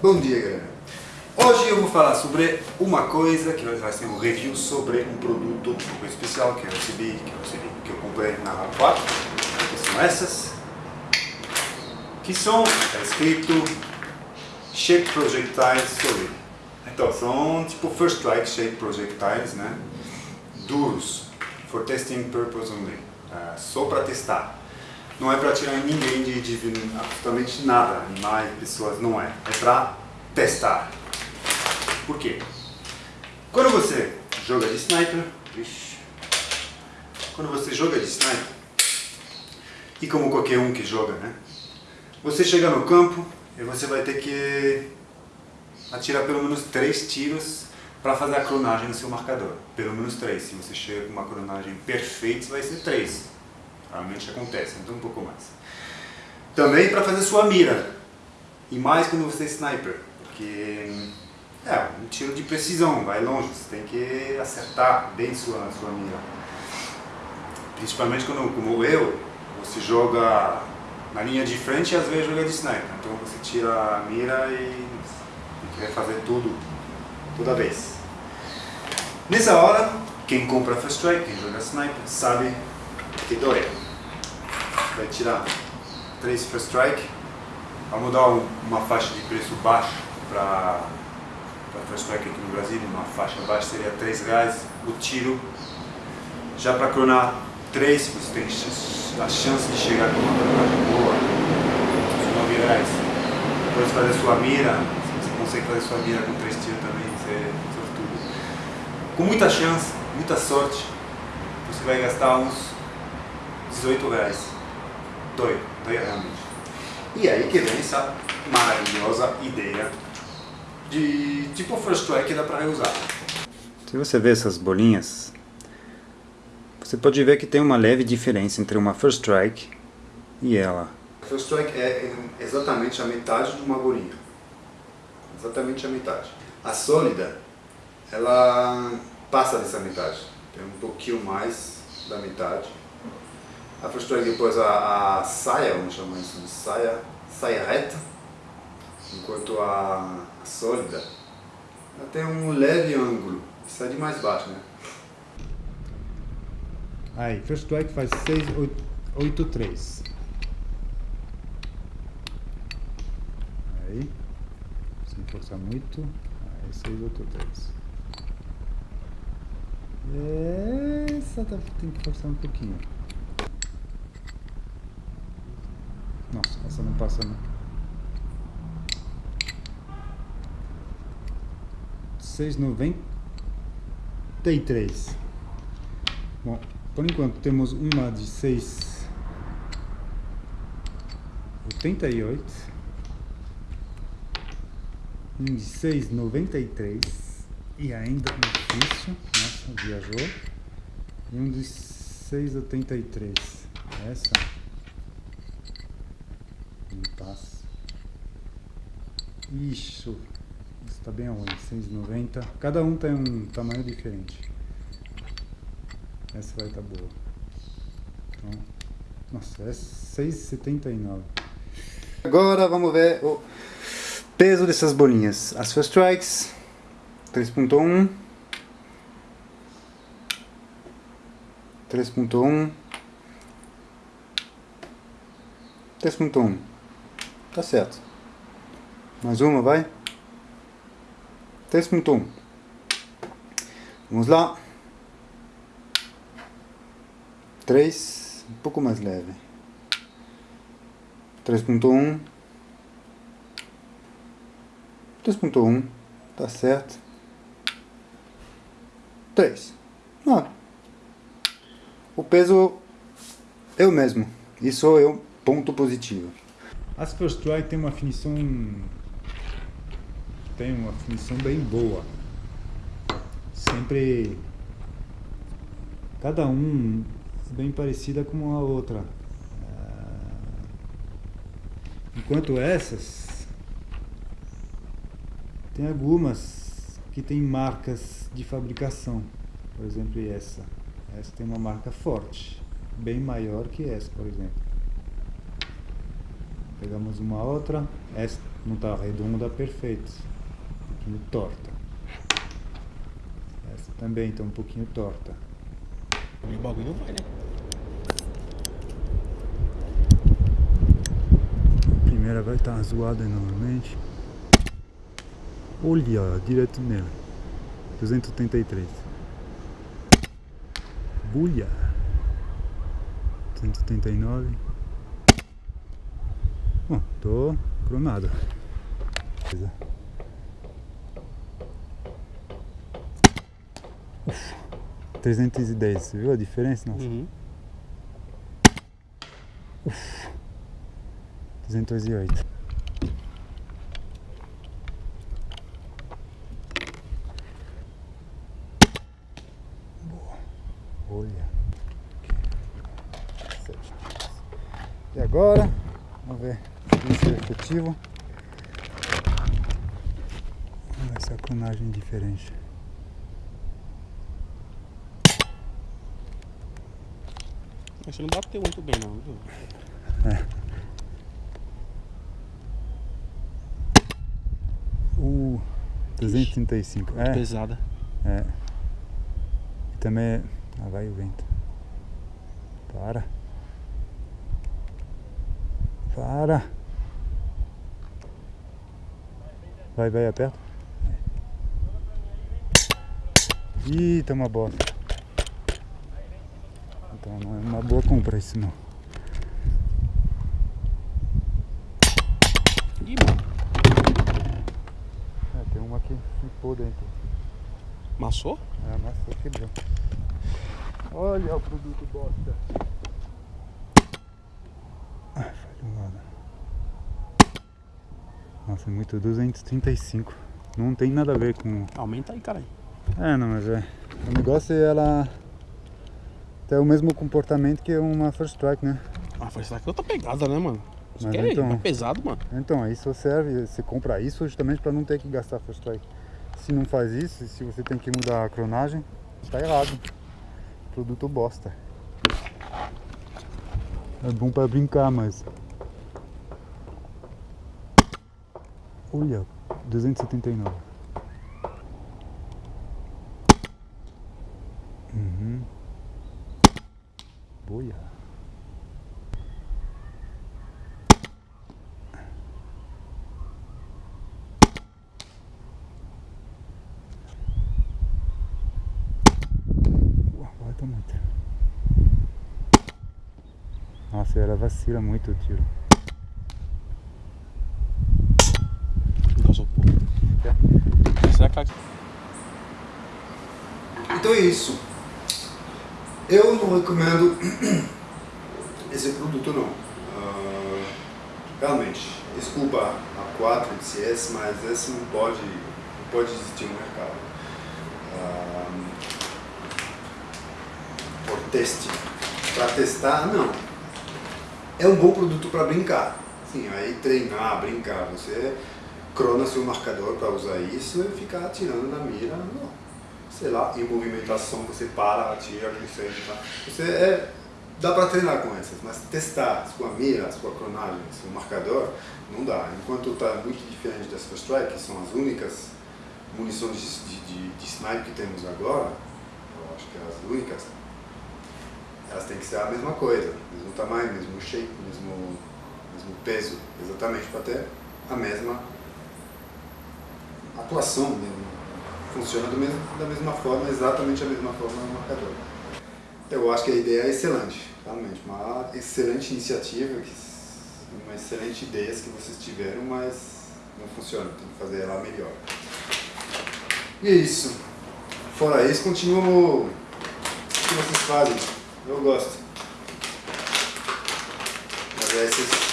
Bom dia galera! Hoje eu vou falar sobre uma coisa que vai ser um review sobre um produto especial que eu recebi, que eu recebi, que eu comprei na 4 que são essas. Que são, está escrito Shape Projectiles Solid então são tipo First Strike Shape Projectiles, né? duros, for testing purpose only, uh, só para testar não é para tirar ninguém de, de absolutamente nada, animais, pessoas, não é. É para testar. Por quê? Quando você joga de sniper, quando você joga de sniper, e como qualquer um que joga, né? Você chega no campo e você vai ter que atirar pelo menos três tiros para fazer a clonagem no seu marcador. Pelo menos três. Se você chega com uma clonagem perfeita, vai ser três. Realmente acontece, então um pouco mais. Também para fazer sua mira. E mais quando você é sniper, porque é um tiro de precisão, vai longe, você tem que acertar bem sua, sua mira. Principalmente quando, como eu, você joga na linha de frente e às vezes joga de sniper. Então você tira a mira e quer fazer tudo, toda vez. Nessa hora, quem compra First Strike, quem joga sniper, sabe que dói. Vai tirar 3 First Strike, vamos dar uma faixa de preço baixo para First Strike aqui no Brasil, uma faixa baixa seria 3 reais o tiro. Já para cronar 3, você tem a chance de chegar com uma cronagem boa, 9 reais. Depois fazer sua mira, se você consegue fazer sua mira com 3 tiros também, você é sortudo. Com muita chance, muita sorte, você vai gastar uns 18 reais. Doido, doido realmente. E aí que vem essa maravilhosa ideia de tipo First Strike que dá para reusar. Se você vê essas bolinhas, você pode ver que tem uma leve diferença entre uma First Strike e ela. First Strike é exatamente a metade de uma bolinha. Exatamente a metade. A sólida, ela passa dessa metade. Tem um pouquinho mais da metade. A First Strike depois a, a saia, vamos chamar isso de saia, saia reta. Enquanto a, sólida, tem um leve ângulo. Isso é de mais baixo, né? Aí, First Strike faz 683. Aí, sem forçar muito. Aí, 683. Essa tá, tem que forçar um pouquinho. Essa não passa não. 6,93. Bom, por enquanto temos uma de 6,88. Um de 6,93. E ainda difícil. Nossa, viajou. E um de 6,83. Essa não passa. Isso. Está bem aonde? 690. Cada um tem um tamanho diferente. Essa vai estar tá boa. Então, nossa, é 6,79. Agora vamos ver o peso dessas bolinhas. As First Strikes 3.1 3.1 3.1 Tá certo. Mais uma, vai. 3.1 Vamos lá. 3, um pouco mais leve. 3.1 3.1 Tá certo. 3. Ah. O peso eu mesmo. Isso é um ponto positivo. As First Try tem uma finição tem uma finição bem boa. Sempre cada um bem parecida com a outra. Ah, enquanto essas tem algumas que tem marcas de fabricação. Por exemplo, essa. Essa tem uma marca forte, bem maior que essa, por exemplo. Pegamos uma outra, essa não está redonda, perfeito. Pouquinho torta. Essa também está um pouquinho torta. E o bagulho não vai, né? A primeira vai estar zoada novamente. Olha, direto nela. 283. Bulha. 289. Bom, tô cronado. Beleza. Uf, 310, você viu a diferença? Nossa. Uhum. 208. Boa. Olha. Sete. E agora, vamos ver se é efetivo. Olha essa clonagem diferente. Você não bateu muito bem, não, viu? Uh, 235. É, Pesada. é. E também. é- Ah, vai o vento. Para. Para. Vai, vai, aperta. Ih, tá uma bosta. Então não é uma boa compra isso não. Ih, mano. É, tem uma que flipou dentro. Massou? É, amassou, quebrou. Olha o produto bosta. Ah, falhou nada. Nossa, é muito 235. Não tem nada a ver com. Aumenta aí, caralho. É, não, mas é. O negócio é ela ter o mesmo comportamento que uma First Strike, né? Ah, foi será que outra pegada, né, mano? Isso Mas que é, então- é pesado, mano. Então, isso serve, você compra isso justamente para não ter que gastar First Strike. Se não faz isso, se você tem que mudar a cronagem, tá errado. Produto bosta. É bom para brincar, mas. Olha, 279. Uhum. Boia. Uau, Bota muito. Nossa, ela vacila muito o tiro. Então é isso. Eu não recomendo esse produto não. Ah, realmente, desculpa a 4 CS, mas esse não pode, não pode existir no mercado. Ah, por teste. Para testar, não. É um bom produto para brincar. Sim, aí treinar, brincar. Você crona seu marcador para usar isso e ficar atirando na mira. Não sei lá, em movimentação você para, atira, consegue, tá? Você é, dá para treinar com essas, mas testar sua mira, sua cronagem, seu marcador, não dá. Enquanto está muito diferente das First Strike, que são as únicas munições de, de, de, de snipe que temos agora, eu acho que é as únicas, elas têm que ser a mesma coisa, mesmo tamanho, mesmo shape, mesmo, mesmo peso, exatamente para ter a mesma atuação mesmo funciona mesmo, da mesma forma, exatamente a mesma forma no marcador. Eu acho que a ideia é excelente, realmente, uma excelente iniciativa, uma excelente ideia que vocês tiveram, mas não funciona, tem que fazer ela melhor. E é isso. Fora isso, continuo o que vocês fazem. Eu gosto. Mas é esses